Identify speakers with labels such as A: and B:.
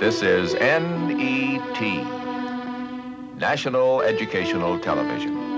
A: This is NET, National Educational Television.